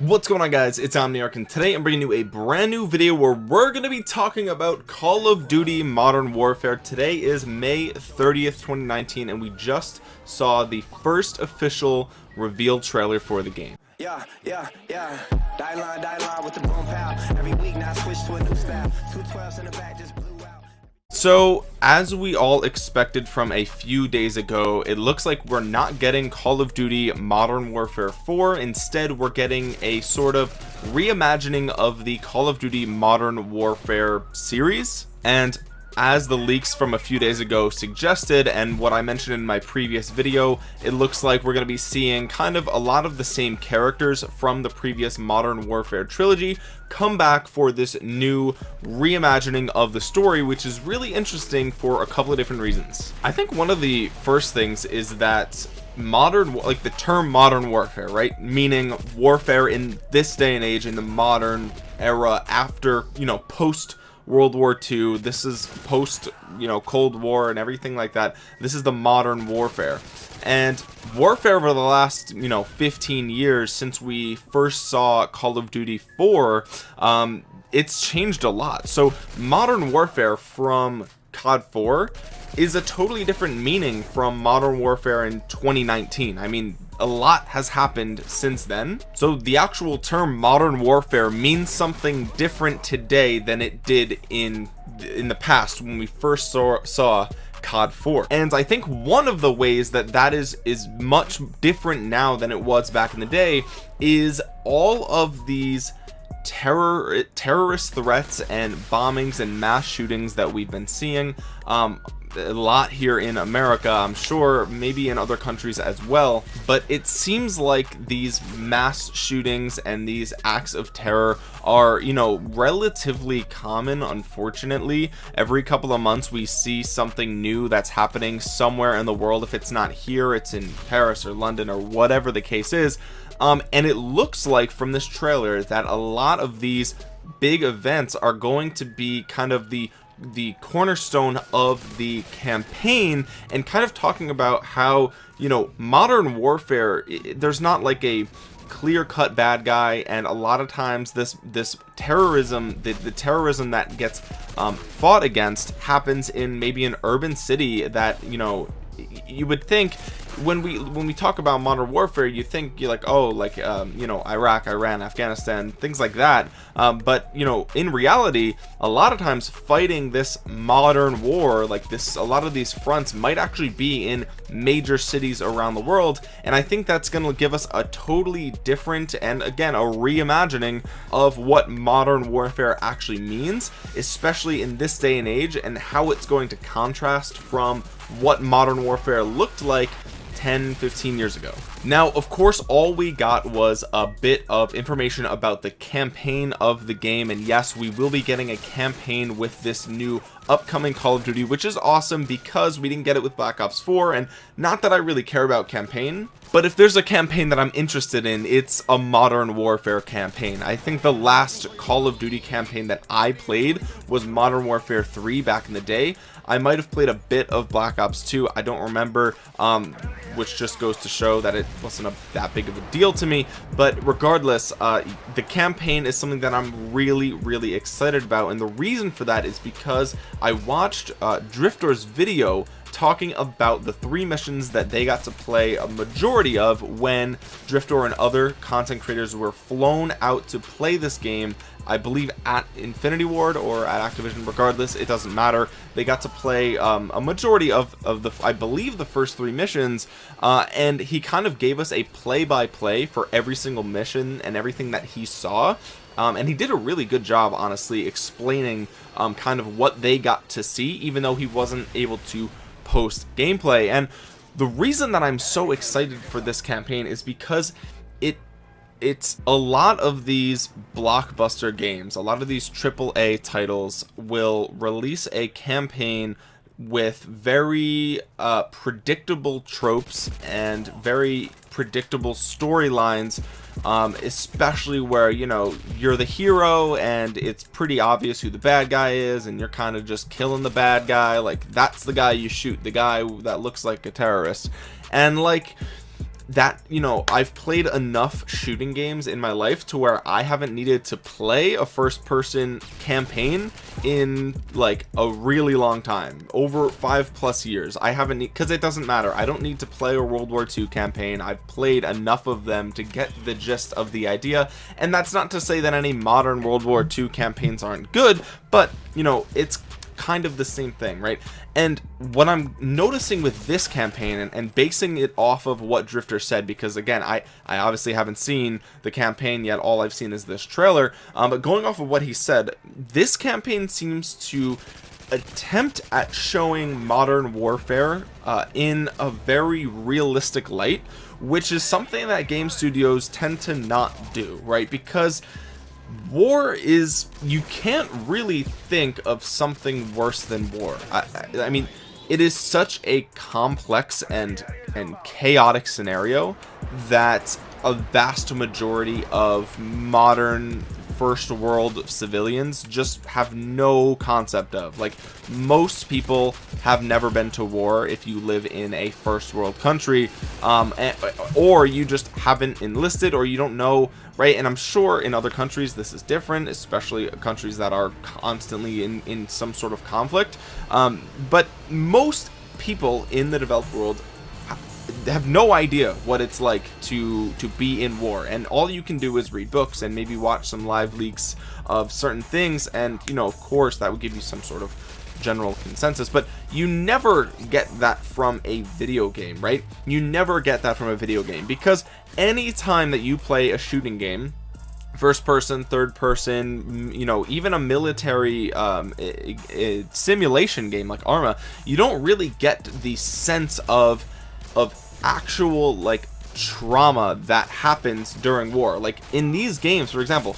what's going on guys? It's omniarch and today i'm bringing you a brand new video where we're going to be talking about call of duty modern warfare. Today is may 30th 2019 and we just saw the first official reveal trailer for the game. Yeah yeah yeah. Die line die line with the boom pow every week now switch to a new style. Two 12s in the back just blew out so as we all expected from a few days ago it looks like we're not getting call of duty modern warfare 4 instead we're getting a sort of reimagining of the call of duty modern warfare series. And as the leaks from a few days ago suggested and what I mentioned in my previous video it looks like we're going to be seeing kind of a lot of the same characters from the previous modern warfare trilogy come back for this new reimagining of the story which is really interesting for a couple of different reasons. I think one of the first things is that modern like the term modern warfare right? Meaning warfare in this day and age in the modern era after you know post World War II this is post you know Cold War and everything like that. This is the modern warfare. And warfare over the last you know 15 years since we first saw Call of Duty 4 um, it's changed a lot. So modern warfare from COD 4 is a totally different meaning from modern warfare in 2019 I mean a lot has happened since then. So the actual term modern warfare means something different today than it did in in the past when we first saw saw COD 4 and I think one of the ways that that is is much different now than it was back in the day is all of these terror terrorist threats and bombings and mass shootings that we've been seeing um, a lot here in America I'm sure maybe in other countries as well. But it seems like these mass shootings and these acts of terror are you know relatively common. Unfortunately every couple of months we see something new that's happening somewhere in the world. If it's not here it's in Paris or London or whatever the case is um, and it looks like from this trailer that a lot of these big events are going to be kind of the the cornerstone of the campaign and kind of talking about how you know modern warfare there's not like a clear-cut bad guy. And a lot of times this this terrorism the, the terrorism that gets um, fought against happens in maybe an urban city that you know you would think when we when we talk about modern warfare you think you're like oh like um, you know Iraq Iran Afghanistan things like that. Um, but you know in reality a lot of times fighting this modern war like this a lot of these fronts might actually be in major cities around the world. And I think that's going to give us a totally different and again a reimagining of what modern warfare actually means especially in this day and age and how it's going to contrast from what modern warfare looked like 10 15 years ago. Now of course all we got was a bit of information about the campaign of the game and yes we will be getting a campaign with this new upcoming call of duty which is awesome because we didn't get it with black ops 4 and not that i really care about campaign but if there's a campaign that i'm interested in it's a modern warfare campaign. I think the last call of duty campaign that i played was modern warfare 3 back in the day. I might have played a bit of Black Ops 2 I don't remember. Um, which just goes to show that it wasn't a, that big of a deal to me. But regardless uh, the campaign is something that I'm really really excited about. And the reason for that is because I watched uh, Drift0r's video talking about the three missions that they got to play a majority of when Drift0r and other content creators were flown out to play this game. I believe at Infinity Ward or at Activision regardless it doesn't matter. They got to play um, a majority of, of the I believe the first three missions uh, and he kind of gave us a play-by-play -play for every single mission and everything that he saw. Um, and he did a really good job honestly explaining um, kind of what they got to see even though he wasn't able to post gameplay and the reason that I'm so excited for this campaign is because it it's a lot of these blockbuster games a lot of these AAA titles will release a campaign with very uh, predictable tropes and very predictable storylines um, especially where you know you're the hero and it's pretty obvious who the bad guy is and you're kind of just killing the bad guy. Like that's the guy you shoot the guy that looks like a terrorist. And like that you know I've played enough shooting games in my life to where I haven't needed to play a first person campaign in like a really long time over five plus years. I haven't because it doesn't matter. I don't need to play a World War II campaign. I've played enough of them to get the gist of the idea. And that's not to say that any modern World War II campaigns aren't good but you know it's kind of the same thing right? And what I'm noticing with this campaign and, and, basing it off of what Drift0r said because again I I obviously haven't seen the campaign yet. All I've seen is this trailer. Um, but going off of what he said this campaign seems to attempt at showing modern warfare uh, in a very realistic light which is something that game studios tend to not do right? Because war is you can't really think of something worse than war. I, I, mean it is such a complex and and chaotic scenario that a vast majority of modern first world civilians just have no concept of. Like most people have never been to war if you live in a first world country um, or you just haven't enlisted or you don't know right? And I'm sure in other countries this is different especially countries that are constantly in in some sort of conflict. Um, but most people in the developed world have no idea what it's like to to be in war. And all you can do is read books and maybe watch some live leaks of certain things. And you know of course that would give you some sort of general consensus. But you never get that from a video game right? You never get that from a video game. Because anytime that you play a shooting game first person third person you know even a military um, a, a simulation game like arma you don't really get the sense of of actual like trauma that happens during war. Like in these games for example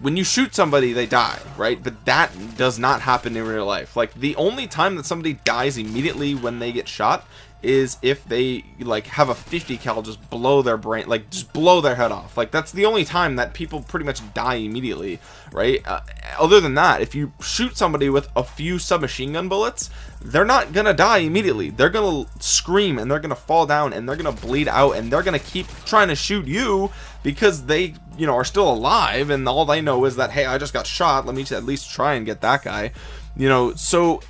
when you shoot somebody they die right? But that does not happen in real life. Like the only time that somebody dies immediately when they get shot is if they like have a 50 cal just blow their brain like just blow their head off. Like that's the only time that people pretty much die immediately right? Uh, other than that if you shoot somebody with a few submachine gun bullets they're not gonna die immediately. They're gonna scream and they're gonna fall down and they're gonna bleed out and they're gonna keep trying to shoot you because they you know are still alive and all they know is that hey I just got shot. Let me at least try and get that guy. You know so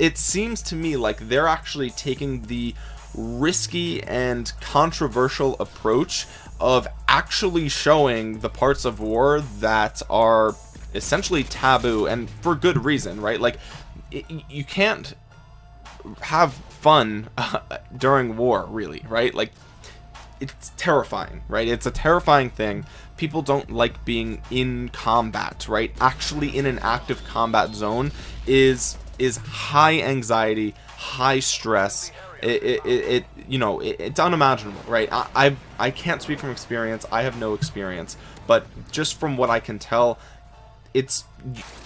it seems to me like they're actually taking the risky and controversial approach of actually showing the parts of war that are essentially taboo and for good reason right? Like it, you can't have fun uh, during war really right? Like it's terrifying right? It's a terrifying thing. People don't like being in combat right? Actually in an active combat zone is is high anxiety high stress. It, it, it you know it, it's unimaginable right? I, I I can't speak from experience. I have no experience. But just from what I can tell it's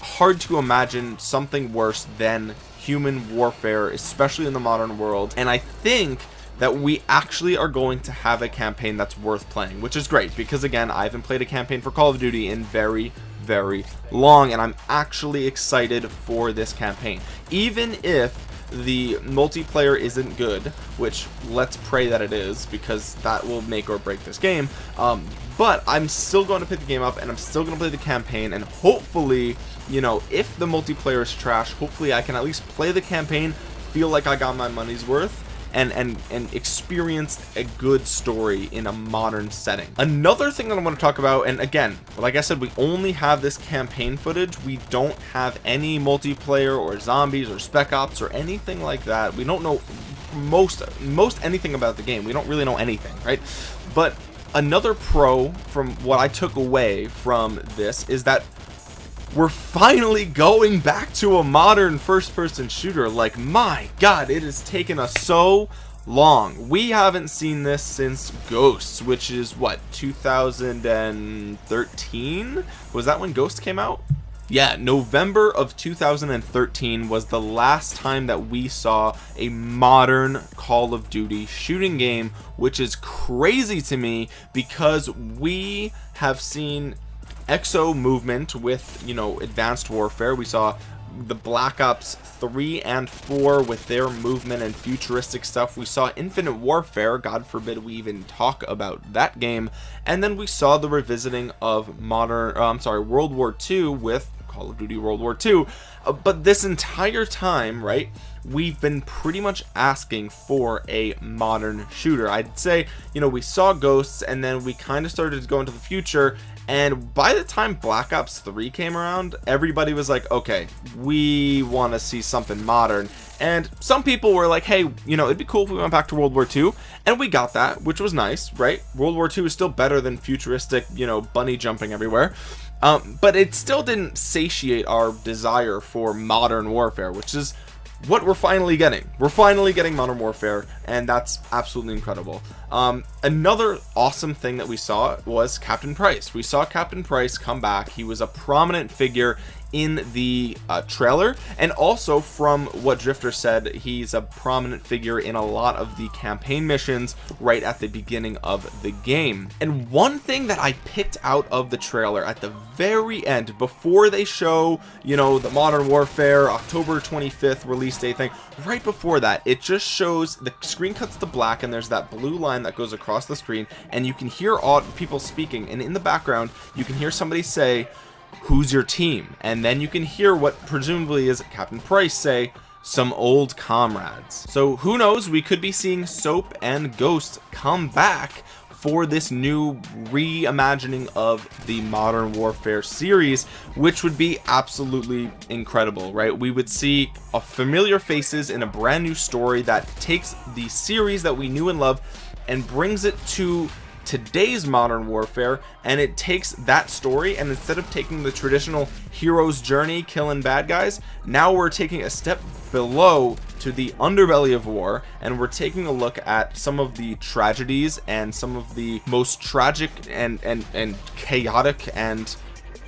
hard to imagine something worse than human warfare especially in the modern world. And I think that we actually are going to have a campaign that's worth playing which is great. Because again I haven't played a campaign for Call of Duty in very very long and I'm actually excited for this campaign. Even if the multiplayer isn't good which let's pray that it is because that will make or break this game um, but I'm still going to pick the game up and I'm still going to play the campaign and hopefully you know if the multiplayer is trash hopefully I can at least play the campaign feel like I got my money's worth and and and experienced a good story in a modern setting. Another thing that I want to talk about and again like I said we only have this campaign footage. We don't have any multiplayer or zombies or spec ops or anything like that. We don't know most most anything about the game. We don't really know anything right? But another pro from what I took away from this is that we're finally going back to a modern first-person shooter. Like my god it has taken us so long. We haven't seen this since ghosts which is what 2013 was that when ghost came out? Yeah november of 2013 was the last time that we saw a modern call of duty shooting game which is crazy to me because we have seen exo movement with you know advanced warfare. We saw the Black Ops 3 and 4 with their movement and futuristic stuff. We saw Infinite Warfare. God forbid we even talk about that game. And then we saw the revisiting of modern uh, I'm sorry World War II with Call of Duty World War II uh, but this entire time right we've been pretty much asking for a modern shooter. I'd say you know we saw ghosts and then we kind of started to go into the future and by the time black ops 3 came around everybody was like okay we want to see something modern. And some people were like hey you know it'd be cool if we went back to world war ii and we got that which was nice right? World war ii is still better than futuristic you know bunny jumping everywhere. Um, but it still didn't satiate our desire for modern warfare which is what we're finally getting. We're finally getting modern warfare and that's absolutely incredible. Um, another awesome thing that we saw was captain price. We saw captain price come back. He was a prominent figure in the uh, trailer. And also from what Drift0r said he's a prominent figure in a lot of the campaign missions right at the beginning of the game. And one thing that I picked out of the trailer at the very end before they show you know the modern warfare October 25th release date thing right before that it just shows the screen cuts to black and there's that blue line that goes across the screen and you can hear all people speaking. And in the background you can hear somebody say who's your team? And then you can hear what presumably is Captain Price say some old comrades. So who knows we could be seeing soap and ghost come back for this new reimagining of the modern warfare series which would be absolutely incredible right? We would see a familiar faces in a brand new story that takes the series that we knew and love and brings it to today's modern warfare and it takes that story and instead of taking the traditional hero's journey killing bad guys now we're taking a step below to the underbelly of war and we're taking a look at some of the tragedies and some of the most tragic and and and chaotic and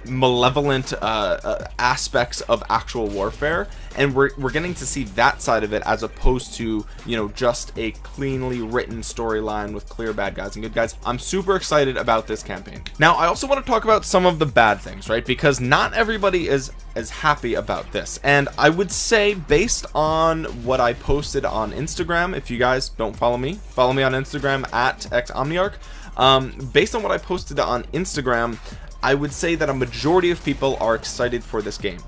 malevolent uh, uh, aspects of actual warfare and we're, we're getting to see that side of it as opposed to you know just a cleanly written storyline with clear bad guys and good guys. I'm super excited about this campaign. Now I also want to talk about some of the bad things right? Because not everybody is as happy about this. And I would say based on what I posted on Instagram if you guys don't follow me follow me on Instagram at xomniarch um, based on what I posted on Instagram I would say that a majority of people are excited for this game.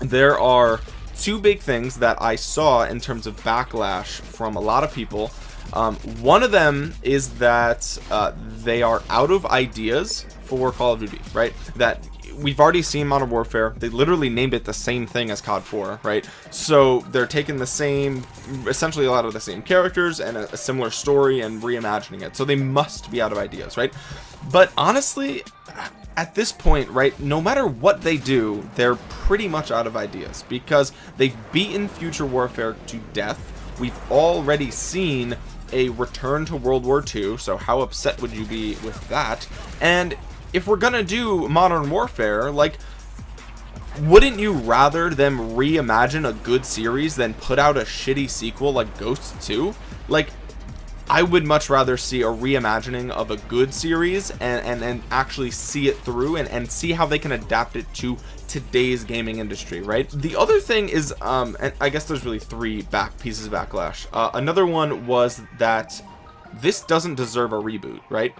There are two big things that I saw in terms of backlash from a lot of people. Um, one of them is that uh, they are out of ideas for Call of Duty right? That we've already seen Modern Warfare. They literally named it the same thing as COD 4 right? So they're taking the same essentially a lot of the same characters and a, a similar story and reimagining it. So they must be out of ideas right? But honestly at this point right no matter what they do they're pretty much out of ideas because they've beaten future warfare to death. We've already seen a return to World War II so how upset would you be with that? And if we're gonna do modern warfare like wouldn't you rather them reimagine a good series than put out a shitty sequel like Ghosts 2 like I would much rather see a reimagining of a good series and and, and actually see it through and, and see how they can adapt it to today's gaming industry right? The other thing is um and I guess there's really three back pieces of backlash. Uh, another one was that this doesn't deserve a reboot right?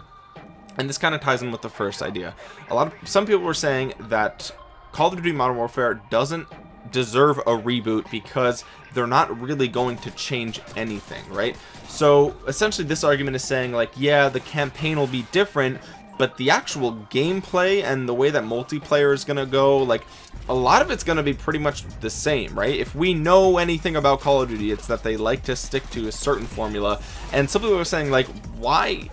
And this kind of ties in with the first idea. A lot of some people were saying that Call of Duty Modern Warfare doesn't deserve a reboot because they're not really going to change anything right? So essentially this argument is saying like yeah the campaign will be different but the actual gameplay and the way that multiplayer is gonna go like a lot of it's gonna be pretty much the same right? If we know anything about Call of Duty it's that they like to stick to a certain formula. And some people are saying like why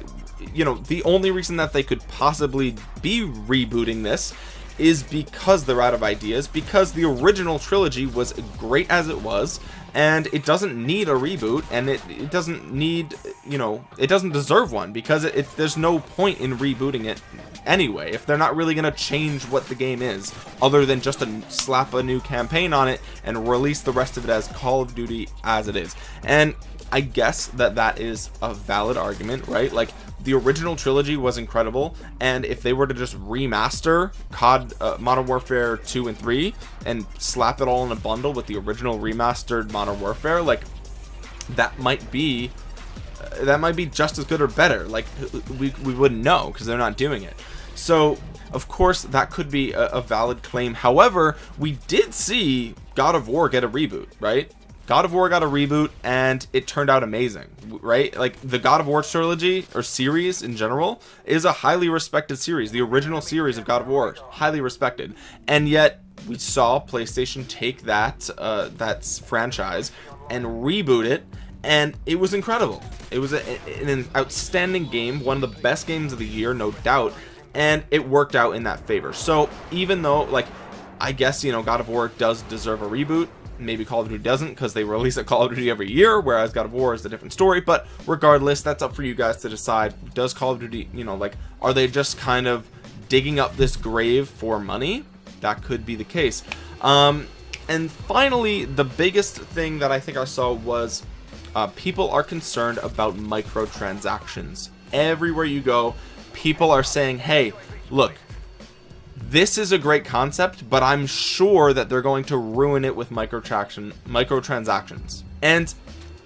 you know the only reason that they could possibly be rebooting this is because they're out of ideas because the original trilogy was great as it was and it doesn't need a reboot and it, it doesn't need you know it doesn't deserve one because it, it, there's no point in rebooting it anyway if they're not really going to change what the game is other than just to slap a new campaign on it and release the rest of it as Call of Duty as it is. And I guess that that is a valid argument right? Like the original trilogy was incredible and if they were to just remaster COD uh, Modern Warfare 2 and 3 and slap it all in a bundle with the original remastered Modern Warfare like that might be uh, that might be just as good or better. Like we, we wouldn't know because they're not doing it. So of course that could be a, a valid claim. However we did see God of War get a reboot right God of War got a reboot and it turned out amazing, right? Like the God of War trilogy or series in general is a highly respected series. The original series of God of War, highly respected. And yet we saw PlayStation take that uh, that franchise and reboot it and it was incredible. It was a, an outstanding game, one of the best games of the year, no doubt, and it worked out in that favor. So even though like I guess you know God of War does deserve a reboot maybe Call of Duty doesn't because they release a Call of Duty every year whereas God of War is a different story but regardless that's up for you guys to decide does Call of Duty you know like are they just kind of digging up this grave for money? That could be the case. Um and finally the biggest thing that I think I saw was uh, people are concerned about microtransactions. Everywhere you go people are saying hey look this is a great concept but i'm sure that they're going to ruin it with microtraction microtransactions. And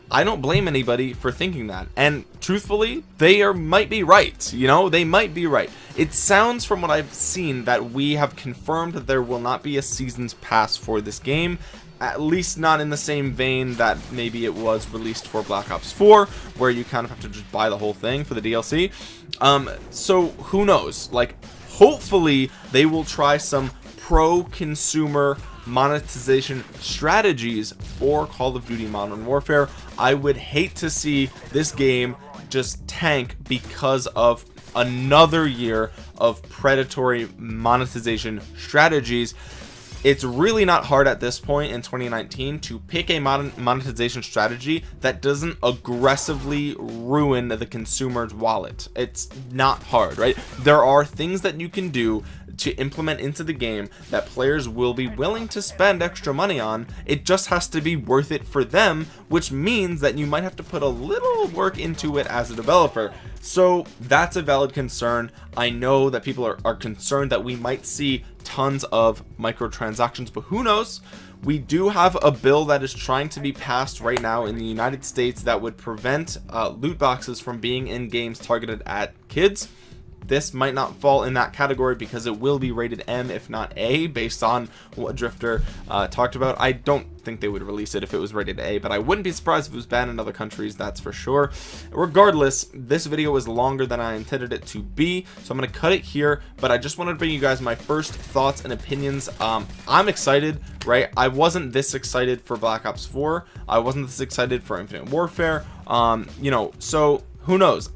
i don't blame anybody for thinking that. And truthfully they are might be right you know? They might be right. It sounds from what i've seen that we have confirmed that there will not be a seasons pass for this game at least not in the same vein that maybe it was released for Black Ops 4 where you kind of have to just buy the whole thing for the DLC um so who knows? Like hopefully they will try some pro consumer monetization strategies for Call of Duty Modern Warfare. I would hate to see this game just tank because of another year of predatory monetization strategies it's really not hard at this point in 2019 to pick a modern monetization strategy that doesn't aggressively ruin the consumer's wallet. It's not hard right? There are things that you can do to implement into the game that players will be willing to spend extra money on it just has to be worth it for them which means that you might have to put a little work into it as a developer. So that's a valid concern. I know that people are, are concerned that we might see tons of microtransactions but who knows? We do have a bill that is trying to be passed right now in the United States that would prevent uh, loot boxes from being in games targeted at kids this might not fall in that category because it will be rated M if not A based on what Drift0r uh, talked about. I don't think they would release it if it was rated A but I wouldn't be surprised if it was banned in other countries that's for sure. Regardless this video was longer than I intended it to be so I'm gonna cut it here but I just wanted to bring you guys my first thoughts and opinions. Um, I'm excited right? I wasn't this excited for Black Ops 4 I wasn't this excited for Infinite Warfare. Um, you know so who knows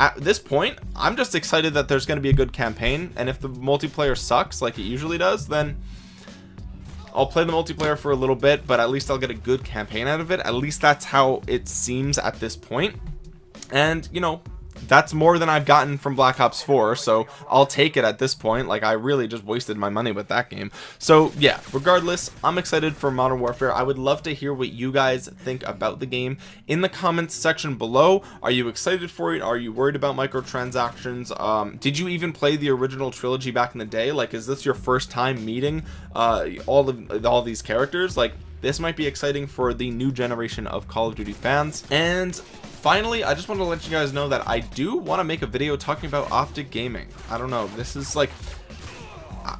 at this point I'm just excited that there's going to be a good campaign and if the multiplayer sucks like it usually does then I'll play the multiplayer for a little bit but at least I'll get a good campaign out of it. At least that's how it seems at this point. And you know that's more than I've gotten from Black Ops 4 so I'll take it at this point. Like I really just wasted my money with that game. So yeah regardless I'm excited for Modern Warfare. I would love to hear what you guys think about the game. In the comments section below are you excited for it? Are you worried about microtransactions? Um, did you even play the original trilogy back in the day? Like is this your first time meeting uh, all of all these characters? Like this might be exciting for the new generation of Call of Duty fans. And finally I just want to let you guys know that I do want to make a video talking about optic gaming. I don't know this is like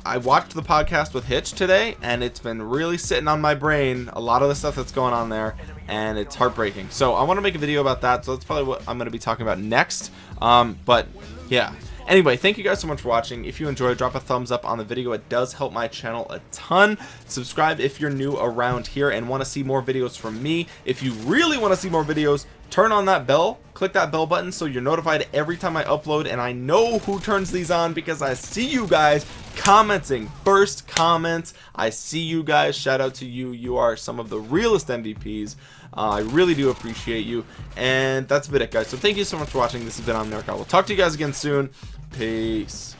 I watched the podcast with Hitch today and it's been really sitting on my brain a lot of the stuff that's going on there and it's heartbreaking. So I want to make a video about that so that's probably what I'm going to be talking about next. Um, but yeah anyway thank you guys so much for watching. If you enjoyed drop a thumbs up on the video. It does help my channel a ton. Subscribe if you're new around here and want to see more videos from me. If you really want to see more videos turn on that bell. Click that bell button so you're notified every time I upload and I know who turns these on because I see you guys commenting. First comments. I see you guys. Shout out to you. You are some of the realest MVPs uh, I really do appreciate you. And that's about it guys. So thank you so much for watching. This has been Omniarch. I will talk to you guys again soon peace